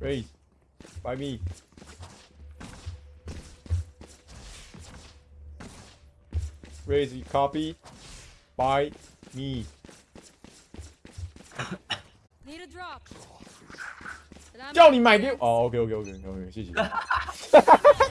Raise. By me. Raise, you copy. By me. Need a drop. 叫你买给哦，OK oh, OK OK OK，谢谢。